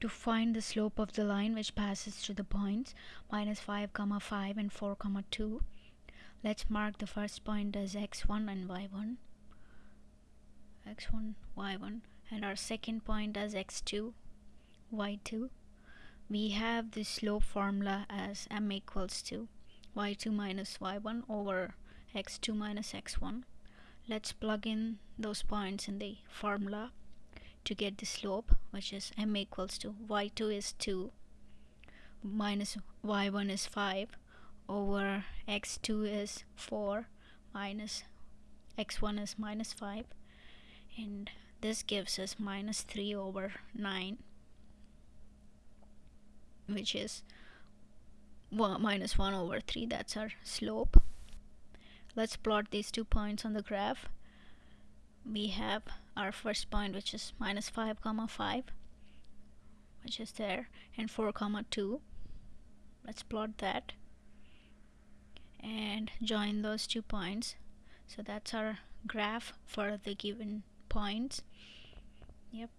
to find the slope of the line which passes through the points minus 5 comma 5 and 4 comma 2 let's mark the first point as x1 and y1 x1 y1 and our second point as x2 y2 we have the slope formula as m equals to y2 minus y1 over x2 minus x1 let's plug in those points in the formula to get the slope which is m equals to y2 is 2 minus y1 is 5 over x2 is 4 minus x1 is minus 5 and this gives us minus 3 over 9 which is 1 minus 1 over 3 that's our slope. Let's plot these two points on the graph we have our first point which is minus 5 comma 5 which is there and 4 comma 2 let's plot that and join those two points. So that's our graph for the given points. Yep